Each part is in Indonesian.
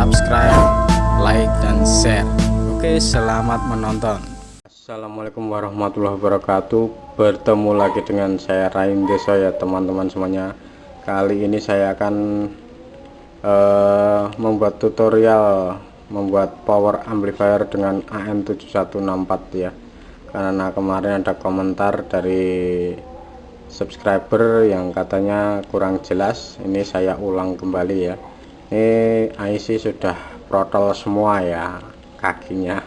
subscribe, like, dan share. Oke, selamat menonton. Assalamualaikum warahmatullahi wabarakatuh. Bertemu lagi dengan saya Rain Deso ya teman-teman semuanya. Kali ini saya akan uh, membuat tutorial membuat power amplifier dengan AM7164 ya karena kemarin ada komentar dari subscriber yang katanya kurang jelas ini saya ulang kembali ya ini IC sudah protol semua ya kakinya.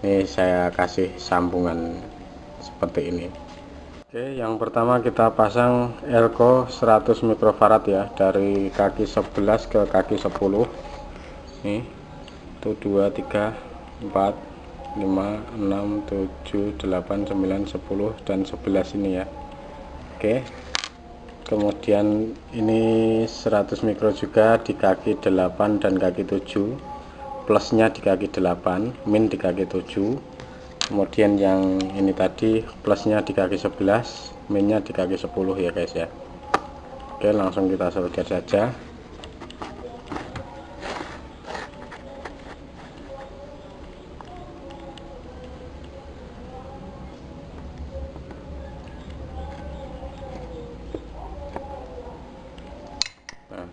Ini saya kasih sambungan seperti ini. Oke yang pertama kita pasang elko 100 mikrofarad ya dari kaki 11 ke kaki 10 nih 1 2 3 4 5 6 7 8 9 10 dan 11 ini ya. Oke kemudian ini 100 mikro juga di kaki 8 dan kaki 7 plusnya di kaki 8 min di kaki 7 kemudian yang ini tadi plusnya di kaki 11 minnya di kaki 10 ya guys ya. Oke langsung kita solder saja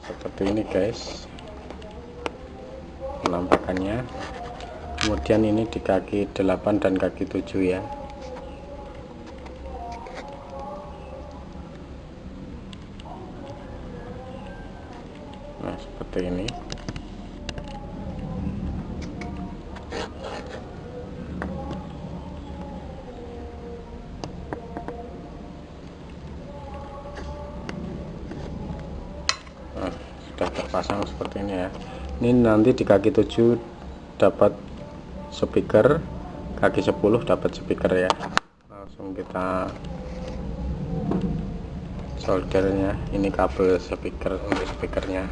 seperti ini guys. Penampakannya. Kemudian ini di kaki 8 dan kaki 7 ya. Nah seperti ini ini nanti di kaki 7 dapat speaker kaki 10 dapat speaker ya. Langsung kita soldernya ini kabel speaker untuk speakernya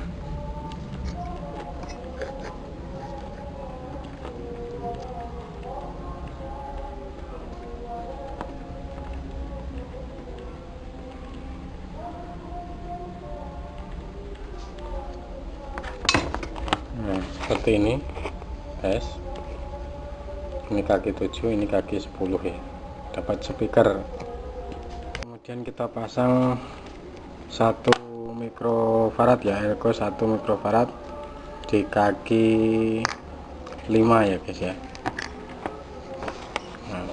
seperti ini. Guys. Ini kaki 7 ini kaki 10 ya. Dapat speaker. Kemudian kita pasang satu mikrofarad ya elko satu mikrofarad di kaki 5 ya guys ya. Nah,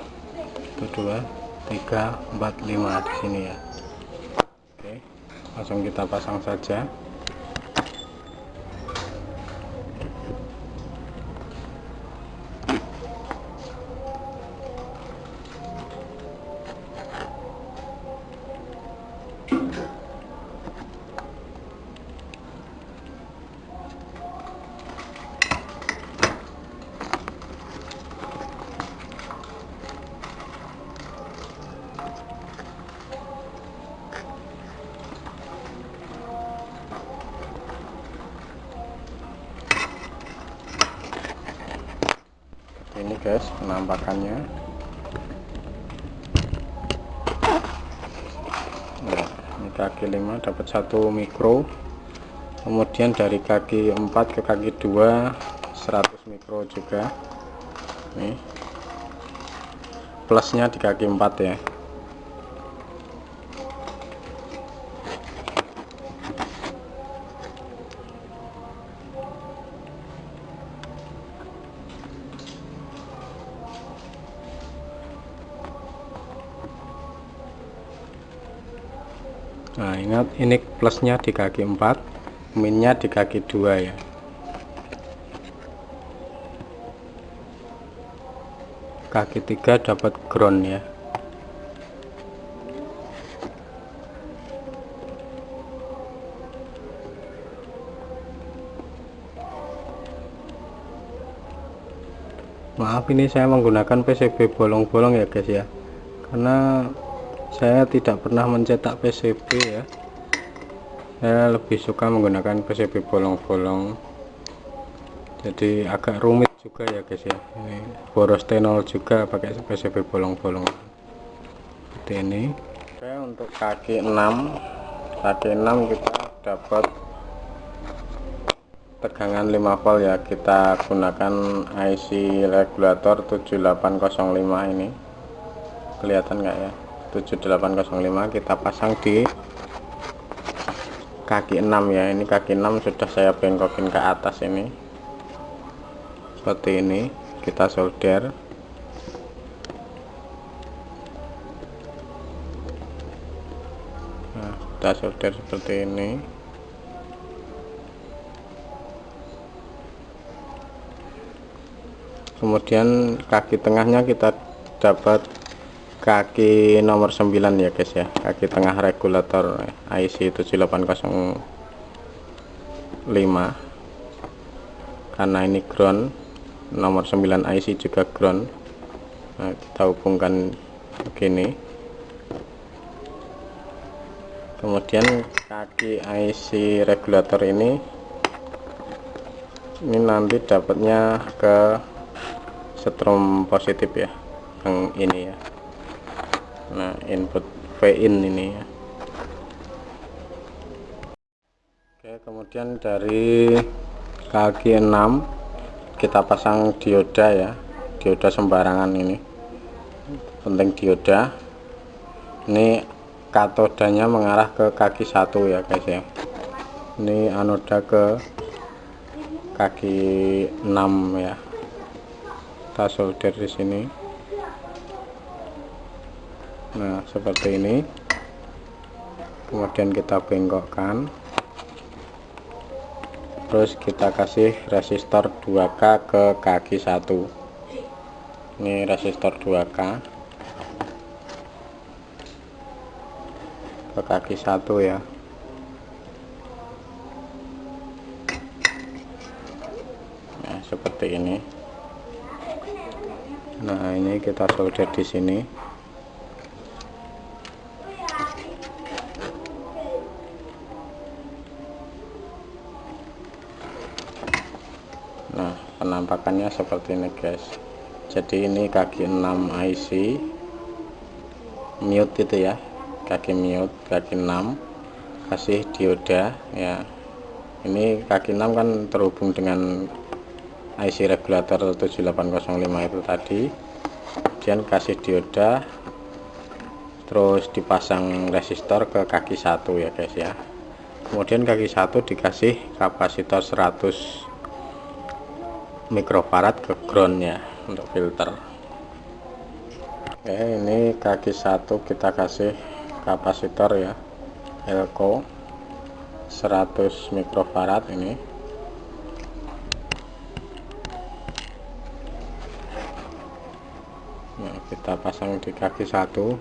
itu dua tiga empat lima di sini ya. Oke langsung kita pasang saja penampakannya. Nah, ini kaki 5 dapat satu mikro. Kemudian dari kaki 4 ke kaki 2 100 mikro juga. Nih. Plusnya di kaki 4 ya ini plusnya di kaki 4 minnya di kaki 2 ya. Kaki 3 dapat ground ya. Maaf ini saya menggunakan PCB bolong-bolong ya guys ya. Karena saya tidak pernah mencetak PCB ya saya lebih suka menggunakan PCB bolong-bolong. Jadi agak rumit juga ya guys ya. Ini boros tenol juga pakai PCB bolong-bolong. Seperti ini. Oke untuk kaki 6 kaki 6 kita dapat tegangan 5 volt ya. Kita gunakan IC regulator 7805 ini. Kelihatan nggak ya? 7805 kita pasang di kaki 6 ya. Ini kaki 6 sudah saya bengkokin ke atas ini. Seperti ini kita solder. Nah kita solder seperti ini. Kemudian kaki tengahnya kita dapat kaki nomor 9 ya guys ya. Kaki tengah regulator IC 7805 karena ini ground nomor 9 IC juga ground. Nah, kita hubungkan begini. Kemudian kaki IC regulator ini ini nanti dapatnya ke strom positif ya yang ini ya nah input V in ini ya. Oke kemudian dari kaki 6 kita pasang dioda ya. Dioda sembarangan ini. Penting dioda. Ini katodanya mengarah ke kaki satu ya guys ya. Ini anoda ke kaki 6 ya. Kita solder di sini nah seperti ini. Kemudian kita bengkokkan. Terus kita kasih resistor 2K ke kaki satu. Ini resistor 2K ke kaki satu ya. Nah seperti ini. Nah ini kita solder di sini nah penampakannya seperti ini guys. Jadi ini kaki 6 IC mute itu ya kaki mute kaki 6 kasih dioda ya. Ini kaki 6 kan terhubung dengan IC regulator 7805 itu tadi. Kemudian kasih dioda terus dipasang resistor ke kaki satu ya guys ya. Kemudian kaki satu dikasih kapasitor 100 mikrofarad ke groundnya untuk filter. Oke ini kaki satu kita kasih kapasitor ya elko. 100 mikrofarad ini. Nah, kita pasang di kaki satu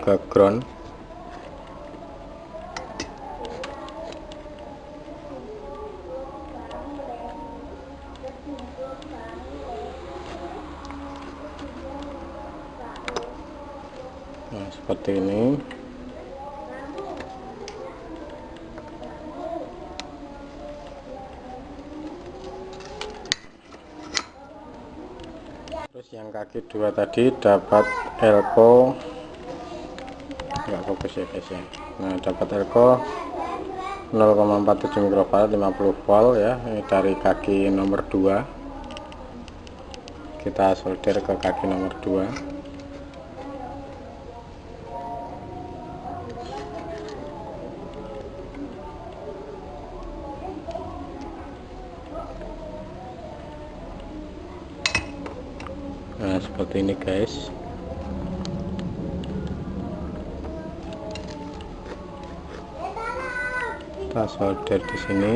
ke ground nah seperti ini. Terus yang kaki dua tadi dapat elko nggak fokus ya guys ya. Nah dapat elko 0,47 mikrofarad 50 volt ya. Ini dari kaki nomor 2 kita solder ke kaki nomor 2 seperti ini guys. Kita solder di sini.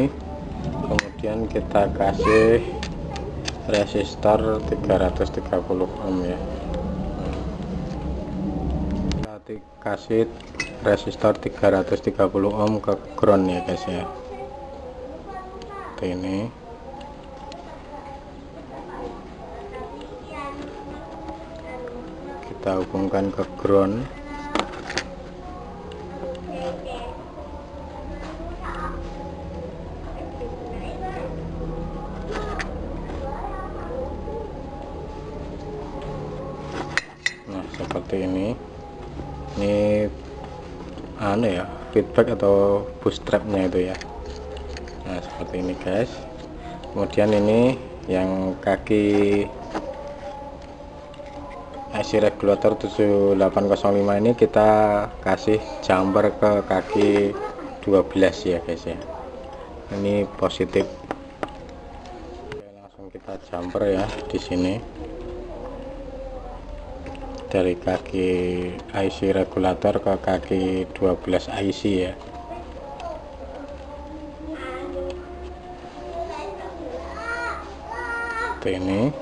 Kemudian kita kasih resistor 330 ohm ya. Kita kasih resistor 330 ohm ke ground ya guys ya. Seperti ini kita hubungkan ke ground. Nah seperti ini. Ini anu ya feedback atau bootstrapnya itu ya. Nah seperti ini guys. Kemudian ini yang kaki IC regulator 7805 ini kita kasih jumper ke kaki 12 ya guys ya. Ini positif. Oke, langsung kita jumper ya di sini. Dari kaki IC regulator ke kaki 12 IC ya. Ini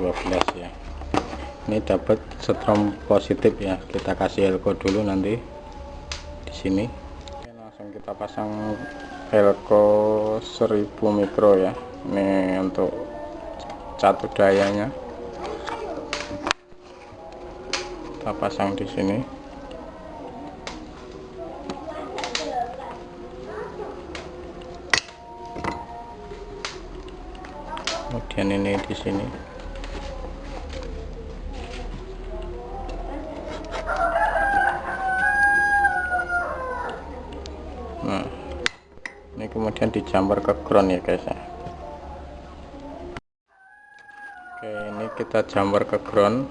12 ya. Ini dapat strom positif ya. Kita kasih elko dulu nanti di sini. Oke, langsung kita pasang elko 1000 mikro ya. Ini untuk satu dayanya. Kita pasang di sini. Kemudian ini di sini ini kemudian dijamper ke ground ya guys ya. Oke ini kita jumper ke ground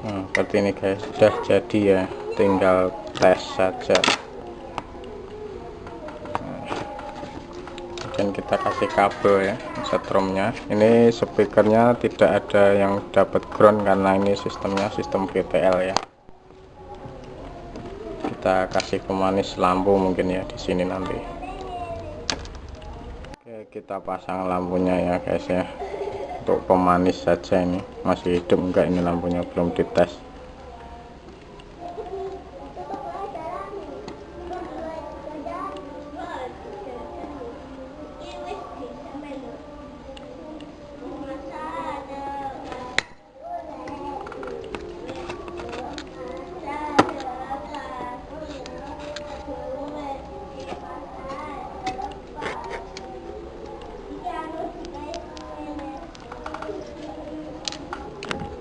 Nah, seperti ini guys. Sudah jadi ya. Tinggal tes saja. Dan kita kasih kabel ya setrumnya. Ini speakernya tidak ada yang dapat ground karena ini sistemnya sistem VTL ya. Kita kasih pemanis lampu mungkin ya di sini nanti. Oke kita pasang lampunya ya guys ya untuk pemanis saja ini. Masih hidup enggak ini lampunya? Belum dites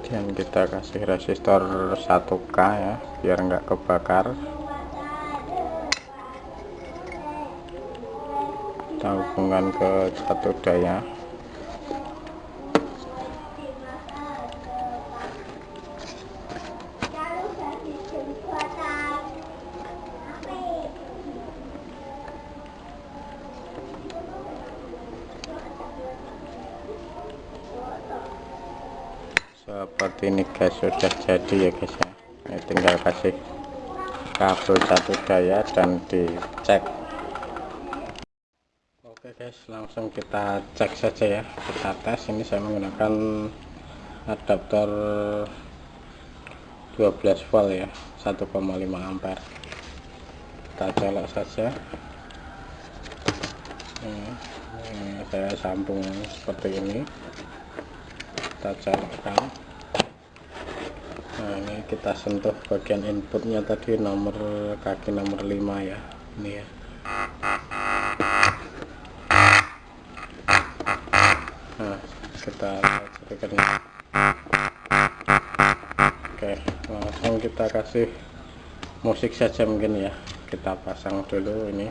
dan kita kasih resistor 1k ya biar enggak kebakar. Kita hubungkan ke satu daya seperti ini guys sudah jadi ya guys ya. Ini tinggal kasih kabel satu daya dan dicek. Oke guys langsung kita cek saja ya. Kita tes. Ini saya menggunakan adaptor 12 volt ya. 1,5 ampere. Kita colok saja. Ini, ini saya sambung seperti ini. Kita colokkan nah ini kita sentuh bagian inputnya tadi nomor kaki nomor 5 ya ini ya. Nah kita speakernya oke langsung kita kasih musik saja mungkin ya. Kita pasang dulu ini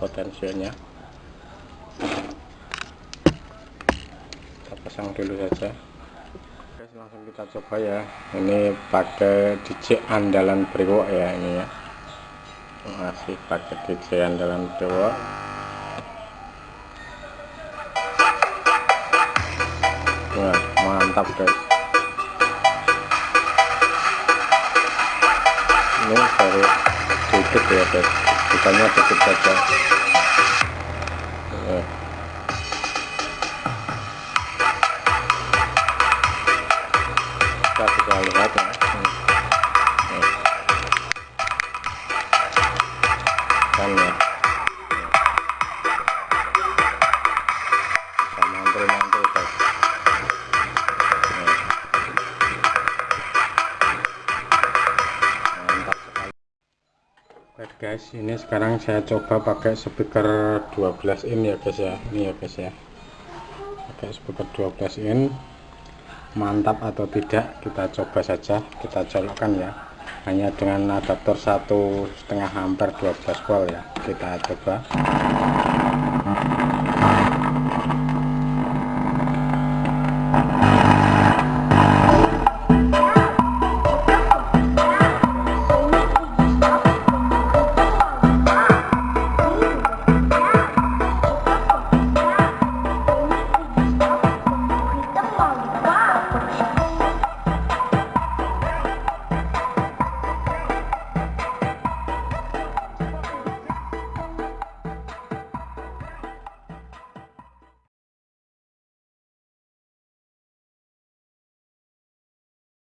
potensinya. Kita pasang dulu saja langsung kita coba ya. Ini pakai DJ andalan Brewok ya ini ya. Masih pakai DJ andalan Dewa Wah, mantap guys. Ini baru dikit ya guys. Bukannya dikit saja guys, ini sekarang saya coba pakai speaker 12 in ya guys ya. Ini ya guys ya. Pakai speaker 12 in. Mantap atau tidak kita coba saja, kita colokkan ya. Hanya dengan adaptor satu setengah ampere 12 volt ya. Kita coba.